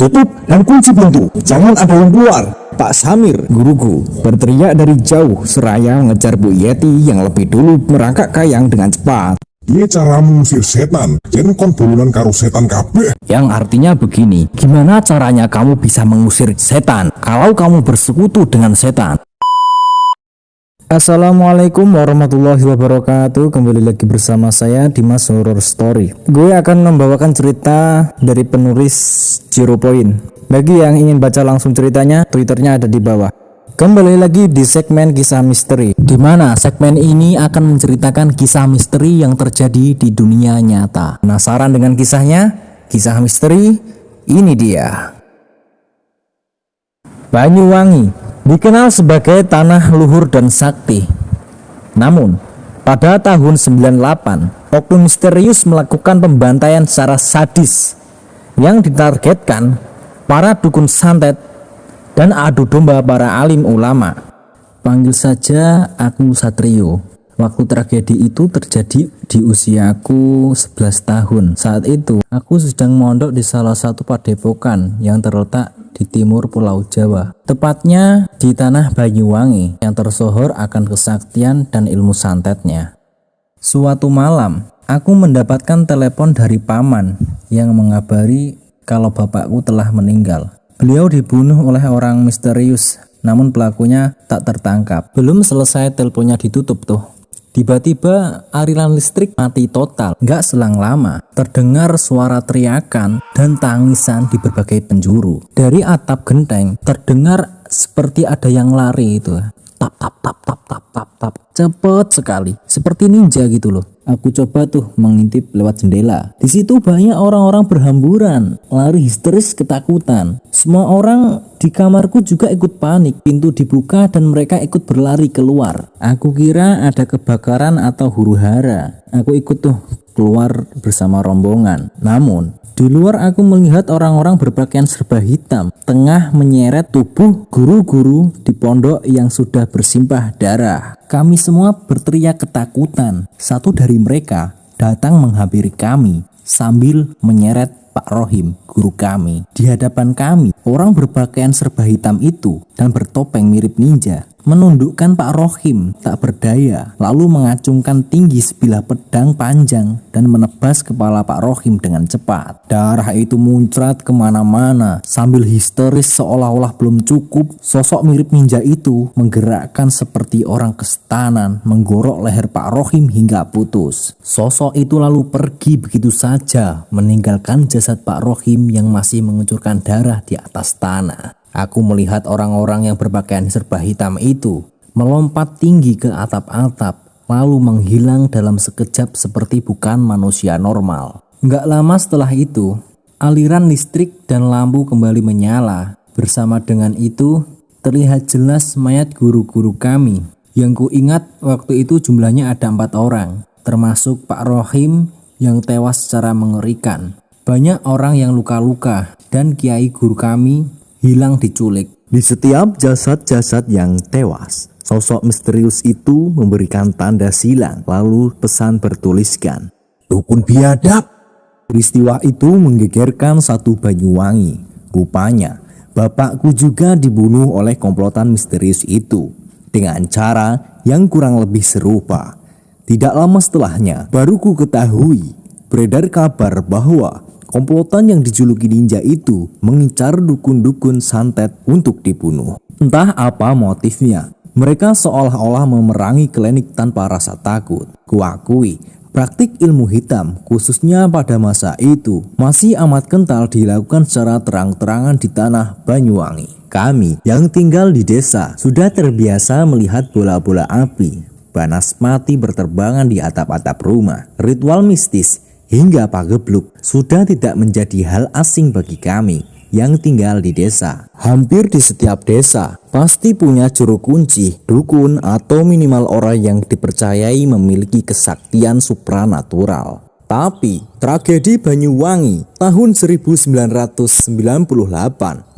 Tutup dan kunci pintu, jangan ada yang keluar. Pak Samir, guruku, berteriak dari jauh seraya mengejar Bu Yeti yang lebih dulu merangkak kayang dengan cepat. Dia cara mengusir setan, jen kon bolunan karo setan kabeh. Yang artinya begini, gimana caranya kamu bisa mengusir setan kalau kamu bersekutu dengan setan? Assalamualaikum warahmatullahi wabarakatuh. Kembali lagi bersama saya Dimas Horror Story. Gue akan membawakan cerita dari penulis Zero Point. Bagi yang ingin baca langsung ceritanya Twitternya ada di bawah. Kembali lagi di segmen kisah misteri di mana segmen ini akan menceritakan kisah misteri yang terjadi di dunia nyata. Penasaran dengan kisahnya? Kisah misteri? Ini dia Banyuwangi dikenal sebagai tanah luhur dan sakti. Namun, pada tahun 98, oknum misterius melakukan pembantaian secara sadis yang ditargetkan para dukun santet dan adu domba para alim ulama. Panggil saja aku Satrio. Waktu tragedi itu terjadi di usiaku 11 tahun. Saat itu, aku sedang mondok di salah satu padepokan yang terletak di timur Pulau Jawa. Tepatnya di tanah Banyuwangi yang tersohor akan kesaktian dan ilmu santetnya. Suatu malam, aku mendapatkan telepon dari paman yang mengabari kalau bapakku telah meninggal. Beliau dibunuh oleh orang misterius, namun pelakunya tak tertangkap. Belum selesai teleponnya ditutup tuh. Tiba-tiba aliran listrik mati total. Nggak selang lama, terdengar suara teriakan dan tangisan di berbagai penjuru. Dari atap genteng, terdengar seperti ada yang lari itu. Tap, tap, tap, tap, tap, tap, tap. Cepet sekali, seperti ninja gitu loh. Aku coba tuh mengintip lewat jendela. Di situ banyak orang-orang berhamburan, lari histeris ketakutan. Semua orang di kamarku juga ikut panik. Pintu dibuka dan mereka ikut berlari keluar. Aku kira ada kebakaran atau huru hara. Aku ikut tuh keluar bersama rombongan. Namun di luar aku melihat orang-orang berpakaian serba hitam tengah menyeret tubuh guru-guru di pondok yang sudah bersimpah darah. Kami semua berteriak ketakutan. Satu dari mereka datang menghampiri kami sambil menyeret Pak Rohim, guru kami. Di hadapan kami, orang berpakaian serba hitam itu dan bertopeng mirip ninja menundukkan Pak Rohim tak berdaya lalu mengacungkan tinggi sebilah pedang panjang dan menebas kepala Pak Rohim dengan cepat. Darah itu muncrat ke mana-mana sambil histeris seolah-olah belum cukup sosok mirip ninja itu menggerakkan seperti orang kestanan menggorok leher Pak Rohim hingga putus. Sosok itu lalu pergi begitu saja meninggalkan jasad Pak Rohim yang masih mengucurkan darah di atas tanah. Aku melihat orang-orang yang berpakaian serba hitam itu melompat tinggi ke atap-atap, lalu menghilang dalam sekejap seperti bukan manusia normal. Gak lama setelah itu, aliran listrik dan lampu kembali menyala. Bersama dengan itu, terlihat jelas mayat guru-guru kami. Yang ku ingat waktu itu jumlahnya ada empat orang, termasuk Pak Rohim yang tewas secara mengerikan. Banyak orang yang luka-luka dan kiai guru kami hilang diculik. Di setiap jasad-jasad yang tewas, sosok misterius itu memberikan tanda silang, lalu pesan bertuliskan, Dukun biadab. Peristiwa itu menggegerkan satu Banyuwangi. Rupanya, bapakku juga dibunuh oleh komplotan misterius itu dengan cara yang kurang lebih serupa. Tidak lama setelahnya, baru ku ketahui beredar kabar bahwa komplotan yang dijuluki ninja itu mengincar dukun-dukun santet untuk dibunuh. Entah apa motifnya, mereka seolah-olah memerangi klinik tanpa rasa takut. Kuakui, praktik ilmu hitam, khususnya pada masa itu, masih amat kental dilakukan secara terang-terangan di tanah Banyuwangi. Kami yang tinggal di desa sudah terbiasa melihat bola-bola api, panas mati berterbangan di atap-atap rumah. Ritual mistis hingga pagebluk sudah tidak menjadi hal asing bagi kami yang tinggal di desa. Hampir di setiap desa pasti punya juru kunci, dukun atau minimal orang yang dipercayai memiliki kesaktian supranatural. Tapi tragedi Banyuwangi tahun 1998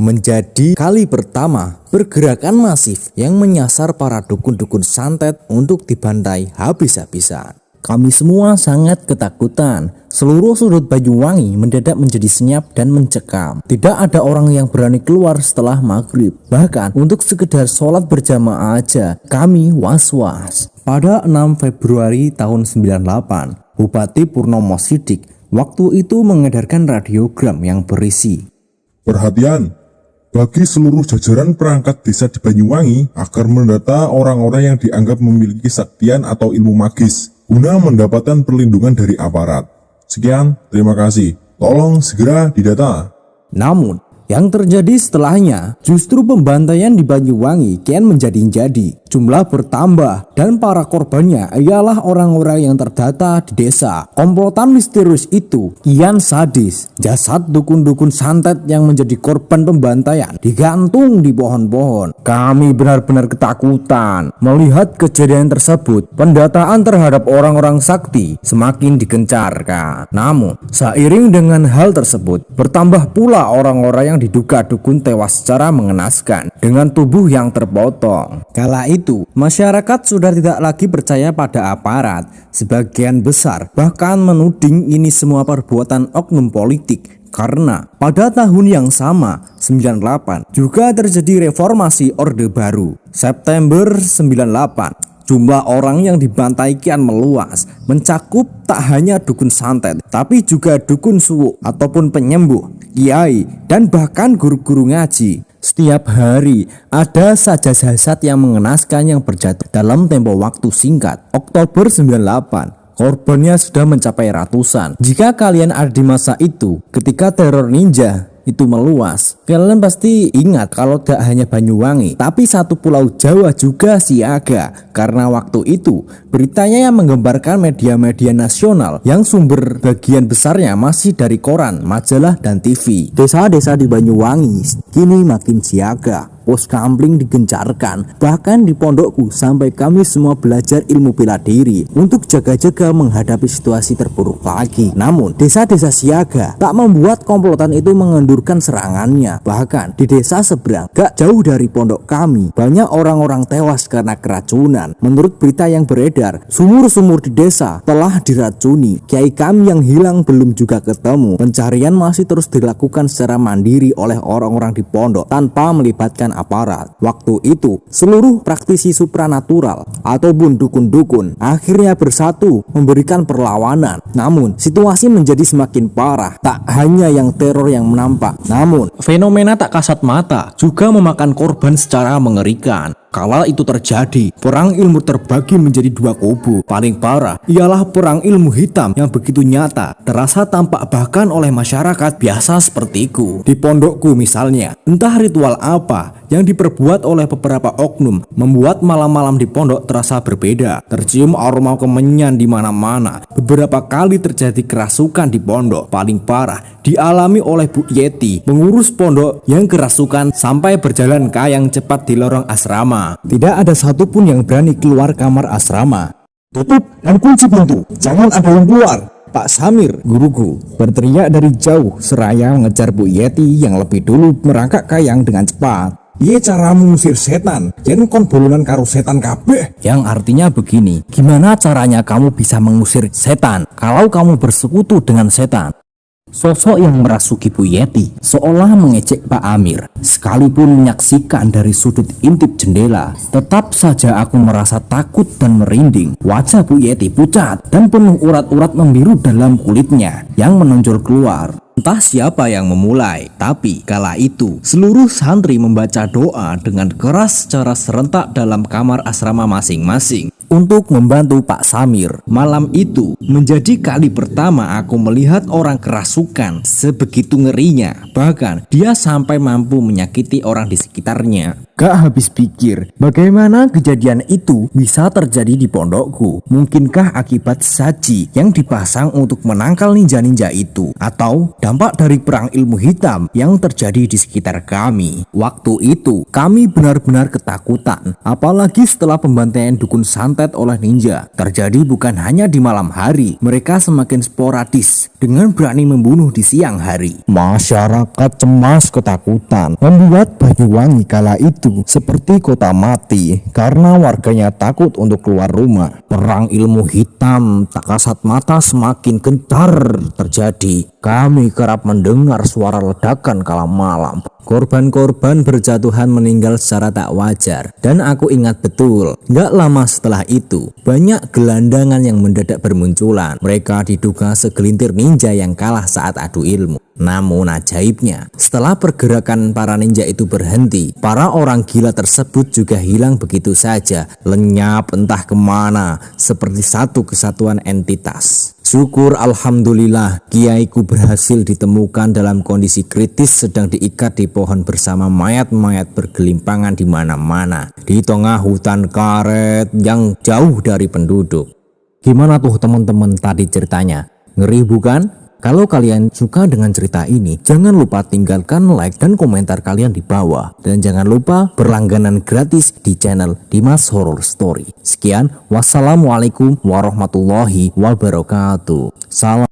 menjadi kali pertama pergerakan masif yang menyasar para dukun-dukun santet untuk dibantai habis-habisan. Kami semua sangat ketakutan. Seluruh sudut Banyuwangi mendadak menjadi senyap dan mencekam. Tidak ada orang yang berani keluar setelah maghrib. Bahkan untuk sekedar sholat berjamaah aja, kami was-was. Pada 6 Februari tahun 98, Bupati Purnomo Sidik waktu itu mengedarkan radiogram yang berisi. Perhatian, bagi seluruh jajaran perangkat desa di Banyuwangi agar mendata orang-orang yang dianggap memiliki saktian atau ilmu magis guna mendapatkan perlindungan dari aparat. Sekian, terima kasih. Tolong segera didata. Namun, yang terjadi setelahnya justru pembantaian di Banyuwangi kian menjadi-jadi. Jumlah bertambah dan para korbannya ialah orang-orang yang terdata di desa. Komplotan misterius itu kian sadis. Jasad dukun-dukun santet yang menjadi korban pembantaian digantung di pohon-pohon. Kami benar-benar ketakutan melihat kejadian tersebut. Pendataan terhadap orang-orang sakti semakin digencarkan. Namun, seiring dengan hal tersebut, bertambah pula orang-orang yang diduga dukun tewas secara mengenaskan dengan tubuh yang terpotong. Kala itu itu, masyarakat sudah tidak lagi percaya pada aparat. Sebagian besar bahkan menuding ini semua perbuatan oknum politik. Karena pada tahun yang sama 98 juga terjadi reformasi Orde Baru. September 98 jumlah orang yang dibantai kian meluas mencakup tak hanya dukun santet tapi juga dukun suwu ataupun penyembuh kiai dan bahkan guru-guru ngaji setiap hari ada saja jasad yang mengenaskan yang berjatuh dalam tempo waktu singkat. Oktober 98, korbannya sudah mencapai ratusan. Jika kalian ada di masa itu, ketika teror ninja itu meluas. Kalian pasti ingat kalau tidak hanya Banyuwangi, tapi satu pulau Jawa juga siaga. Karena waktu itu beritanya yang menggembarkan media-media nasional yang sumber bagian besarnya masih dari koran, majalah, dan TV. Desa-desa di Banyuwangi kini makin siaga pos kampling digencarkan. Bahkan di pondokku sampai kami semua belajar ilmu bela diri untuk jaga-jaga menghadapi situasi terburuk lagi. Namun desa-desa siaga tak membuat komplotan itu mengendurkan serangannya. Bahkan di desa seberang gak jauh dari pondok kami banyak orang-orang tewas karena keracunan. Menurut berita yang beredar, sumur-sumur di desa telah diracuni. Kiai kami yang hilang belum juga ketemu. Pencarian masih terus dilakukan secara mandiri oleh orang-orang di pondok tanpa melibatkan aparat. Waktu itu, seluruh praktisi supranatural ataupun dukun-dukun akhirnya bersatu memberikan perlawanan. Namun, situasi menjadi semakin parah. Tak hanya yang teror yang menampak, namun fenomena tak kasat mata juga memakan korban secara mengerikan. Kala itu terjadi, perang ilmu terbagi menjadi dua kubu. Paling parah ialah perang ilmu hitam yang begitu nyata, terasa tampak bahkan oleh masyarakat biasa sepertiku. Di pondokku misalnya, entah ritual apa yang diperbuat oleh beberapa oknum membuat malam-malam di pondok terasa berbeda. Tercium aroma kemenyan di mana-mana. Beberapa kali terjadi kerasukan di pondok. Paling parah dialami oleh Bu Yeti, pengurus pondok yang kerasukan sampai berjalan kayang cepat di lorong asrama. Tidak ada satupun yang berani keluar kamar asrama. Tutup dan kunci pintu, jangan ada yang keluar. Pak Samir, guruku, berteriak dari jauh seraya mengejar Bu Yeti yang lebih dulu merangkak kayang dengan cepat. Iya cara mengusir setan, jadi kon bolunan karo setan kabeh. Yang artinya begini, gimana caranya kamu bisa mengusir setan kalau kamu bersekutu dengan setan? Sosok yang merasuki Bu Yeti seolah mengecek Pak Amir. Sekalipun menyaksikan dari sudut intip jendela, tetap saja aku merasa takut dan merinding. Wajah Bu Yeti pucat dan penuh urat-urat membiru dalam kulitnya yang menonjol keluar. Entah siapa yang memulai, tapi kala itu seluruh santri membaca doa dengan keras secara serentak dalam kamar asrama masing-masing untuk membantu Pak Samir. Malam itu menjadi kali pertama aku melihat orang kerasukan sebegitu ngerinya. Bahkan dia sampai mampu menyakiti orang di sekitarnya. Gak habis pikir bagaimana kejadian itu bisa terjadi di pondokku. Mungkinkah akibat saji yang dipasang untuk menangkal ninja-ninja itu atau dampak dari perang ilmu hitam yang terjadi di sekitar kami. Waktu itu kami benar-benar ketakutan apalagi setelah pembantaian dukun santet oleh ninja. Terjadi bukan hanya di malam hari, mereka semakin sporadis dengan berani membunuh di siang hari. Masyarakat cemas ketakutan membuat Banyuwangi kala itu seperti kota mati karena warganya takut untuk keluar rumah. Perang ilmu hitam tak kasat mata semakin gencar terjadi. Kami kerap mendengar suara ledakan kala malam. Korban-korban berjatuhan meninggal secara tak wajar. Dan aku ingat betul gak lama setelah itu banyak gelandangan yang mendadak bermunculan. Mereka diduga segelintir ninja yang kalah saat adu ilmu. Namun ajaibnya, setelah pergerakan para ninja itu berhenti, para orang gila tersebut juga hilang begitu saja, lenyap entah ke mana, seperti satu kesatuan entitas. Syukur Alhamdulillah, kiaiku berhasil ditemukan dalam kondisi kritis sedang diikat di pohon bersama mayat-mayat bergelimpangan di mana-mana, di tengah hutan karet yang jauh dari penduduk. Gimana tuh teman-teman tadi ceritanya? Ngeri bukan? Kalau kalian suka dengan cerita ini, jangan lupa tinggalkan like dan komentar kalian di bawah. Dan jangan lupa berlangganan gratis di channel Dimas Horror Story. Sekian, wassalamualaikum warahmatullahi wabarakatuh. Salam.